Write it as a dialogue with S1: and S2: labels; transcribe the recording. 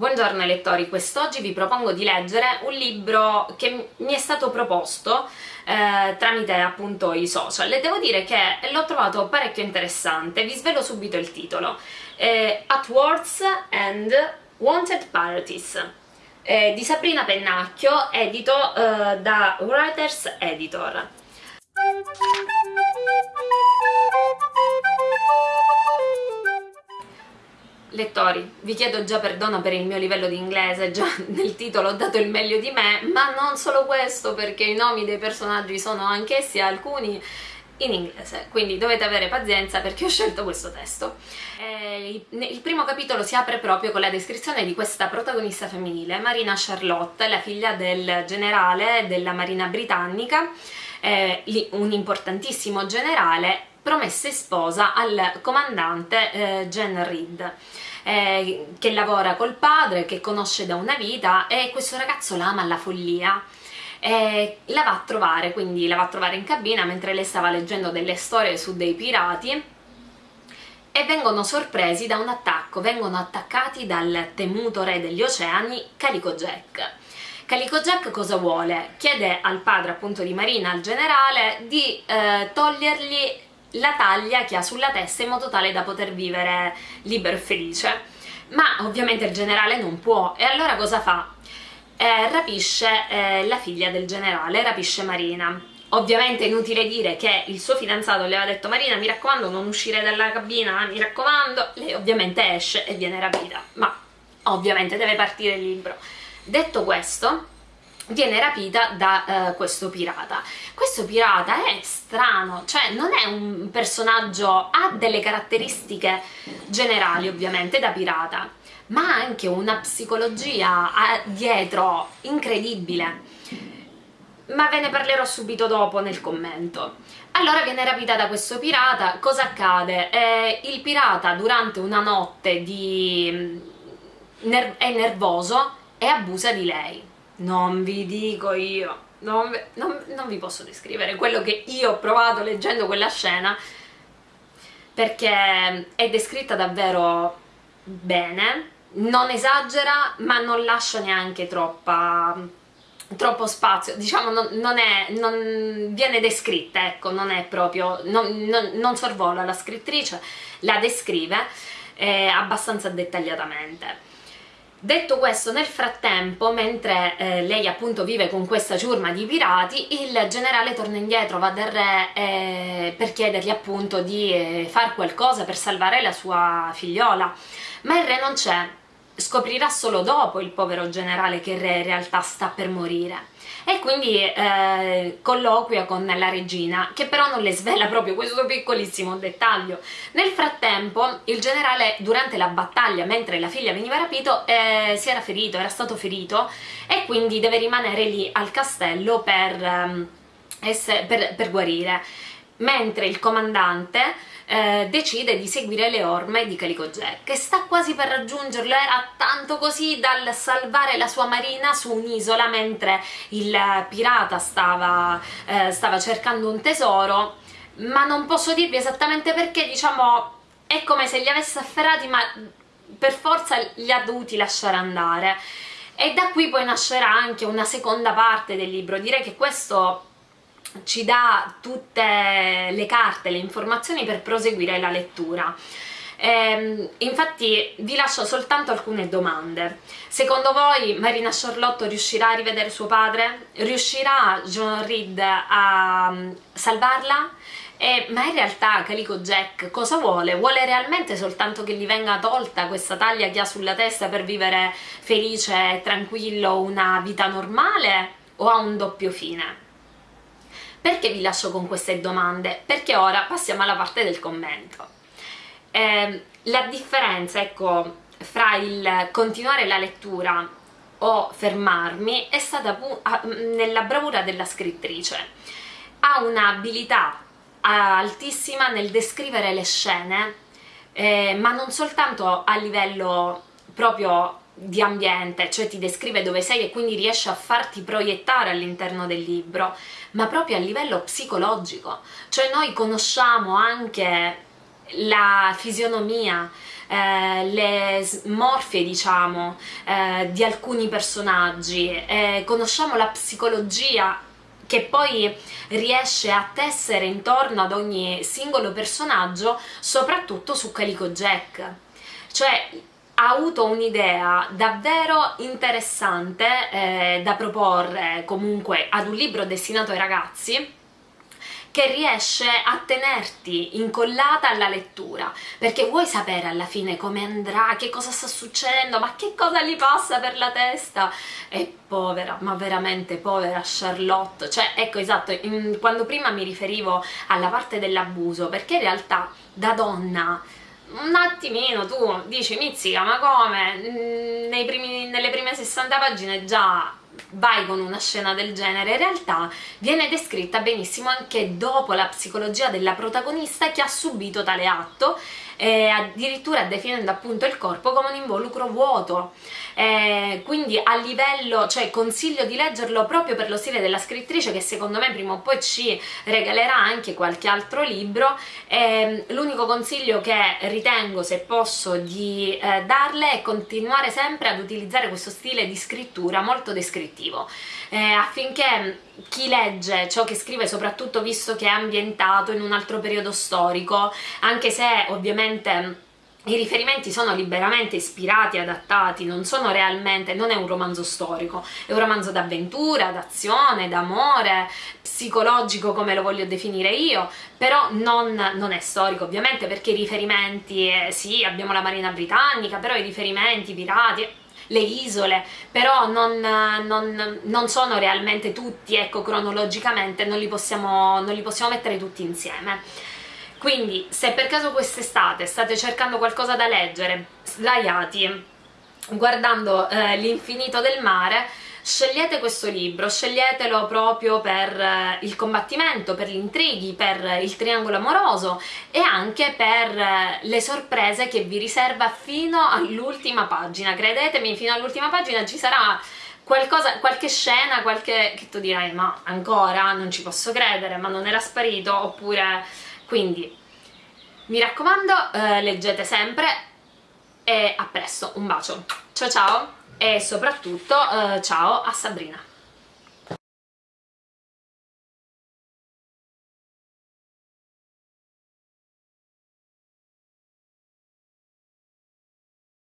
S1: Buongiorno lettori, quest'oggi vi propongo di leggere un libro che mi è stato proposto eh, tramite appunto i social. E devo dire che l'ho trovato parecchio interessante, vi svelo subito il titolo. Eh, At Words and Wanted Parties. Eh, di Sabrina Pennacchio, edito eh, da Writers Editor. Lettori, vi chiedo già perdono per il mio livello di inglese, già nel titolo ho dato il meglio di me, ma non solo questo perché i nomi dei personaggi sono anch'essi alcuni in inglese, quindi dovete avere pazienza perché ho scelto questo testo. Eh, il primo capitolo si apre proprio con la descrizione di questa protagonista femminile, Marina Charlotte, la figlia del generale della marina britannica, eh, un importantissimo generale promessa e sposa al comandante eh, Jen Reed eh, che lavora col padre, che conosce da una vita e questo ragazzo la ama alla follia eh, la va a trovare, quindi la va a trovare in cabina mentre lei stava leggendo delle storie su dei pirati e vengono sorpresi da un attacco, vengono attaccati dal temuto re degli oceani Calico Jack. Calico Jack cosa vuole? Chiede al padre appunto di Marina, al generale, di eh, togliergli la taglia che ha sulla testa in modo tale da poter vivere libero e felice. Ma ovviamente il generale non può. E allora cosa fa? Eh, rapisce eh, la figlia del generale, rapisce Marina. Ovviamente è inutile dire che il suo fidanzato le aveva detto Marina mi raccomando non uscire dalla cabina, mi raccomando. Lei ovviamente esce e viene rapita. Ma ovviamente deve partire il libro. Detto questo viene rapita da uh, questo pirata. Questo pirata è strano, cioè non è un personaggio, ha delle caratteristiche generali ovviamente da pirata, ma ha anche una psicologia dietro incredibile. Ma ve ne parlerò subito dopo nel commento. Allora viene rapita da questo pirata, cosa accade? Eh, il pirata durante una notte di... Mm, ner è nervoso e abusa di lei non vi dico io, non, non, non vi posso descrivere quello che io ho provato leggendo quella scena perché è descritta davvero bene, non esagera ma non lascia neanche troppa, troppo spazio, diciamo non, non, è, non viene descritta, ecco, non è proprio, non, sorvola la scrittrice, la descrive eh, abbastanza dettagliatamente. Detto questo, nel frattempo, mentre eh, lei appunto vive con questa ciurma di pirati, il generale torna indietro, va dal re eh, per chiedergli appunto di eh, far qualcosa per salvare la sua figliola, ma il re non c'è, scoprirà solo dopo il povero generale che re in realtà sta per morire. E quindi eh, colloquia con la regina che però non le svela proprio questo piccolissimo dettaglio. Nel frattempo il generale durante la battaglia mentre la figlia veniva rapito eh, si era ferito, era stato ferito e quindi deve rimanere lì al castello per, ehm, per, per guarire mentre il comandante eh, decide di seguire le orme di Calico Jack che sta quasi per raggiungerlo, era tanto così dal salvare la sua marina su un'isola mentre il pirata stava, eh, stava cercando un tesoro ma non posso dirvi esattamente perché, diciamo, è come se li avesse afferrati ma per forza li ha dovuti lasciare andare. E da qui poi nascerà anche una seconda parte del libro, direi che questo ci dà tutte le carte, le informazioni per proseguire la lettura. Eh, infatti vi lascio soltanto alcune domande. Secondo voi Marina Charlotte riuscirà a rivedere suo padre? Riuscirà John Reed a mm, salvarla? Eh, ma in realtà Calico Jack cosa vuole? Vuole realmente soltanto che gli venga tolta questa taglia che ha sulla testa per vivere felice e tranquillo una vita normale? O ha un doppio fine? Perché vi lascio con queste domande? Perché ora passiamo alla parte del commento. Eh, la differenza, ecco, fra il continuare la lettura o fermarmi è stata nella bravura della scrittrice. Ha un'abilità altissima nel descrivere le scene, eh, ma non soltanto a livello proprio di ambiente, cioè ti descrive dove sei e quindi riesce a farti proiettare all'interno del libro, ma proprio a livello psicologico, cioè noi conosciamo anche la fisionomia eh, le smorfie diciamo eh, di alcuni personaggi, eh, conosciamo la psicologia che poi riesce a tessere intorno ad ogni singolo personaggio, soprattutto su Calico Jack. Cioè, ha avuto un'idea davvero interessante eh, da proporre comunque ad un libro destinato ai ragazzi che riesce a tenerti incollata alla lettura. Perché vuoi sapere alla fine come andrà, che cosa sta succedendo, ma che cosa gli passa per la testa? E povera, ma veramente povera Charlotte. Cioè ecco esatto, in, quando prima mi riferivo alla parte dell'abuso perché in realtà da donna un attimino tu dici mizzica ma come? Mm, primi, nelle prime 60 pagine già vai con una scena del genere. In realtà viene descritta benissimo anche dopo la psicologia della protagonista che ha subito tale atto eh, addirittura definendo appunto il corpo come un involucro vuoto. Eh, quindi a livello, cioè consiglio di leggerlo proprio per lo stile della scrittrice che secondo me prima o poi ci regalerà anche qualche altro libro. Eh, l'unico consiglio che ritengo se posso di eh, darle è continuare sempre ad utilizzare questo stile di scrittura molto descrittivo eh, affinché chi legge ciò che scrive soprattutto visto che è ambientato in un altro periodo storico anche se ovviamente i riferimenti sono liberamente ispirati, adattati, non sono realmente, non è un romanzo storico, è un romanzo d'avventura, d'azione, d'amore, psicologico come lo voglio definire io, però non, non, è storico ovviamente perché i riferimenti, eh, sì abbiamo la marina britannica, però i riferimenti, pirati, le isole, però non, non, non sono realmente tutti, ecco, cronologicamente non li, possiamo, non li possiamo mettere tutti insieme. Quindi, se per caso quest'estate state cercando qualcosa da leggere, sdraiati, guardando eh, l'infinito del mare, scegliete questo libro, sceglietelo proprio per eh, il combattimento, per gli intrighi, per il triangolo amoroso e anche per eh, le sorprese che vi riserva fino all'ultima pagina, credetemi fino all'ultima pagina ci sarà qualcosa, qualche scena, qualche... che tu dirai ma ancora? Non ci posso credere, ma non era sparito, oppure... quindi mi raccomando eh, leggete sempre e a presto, un bacio, ciao ciao! E soprattutto eh, ciao a Sabrina.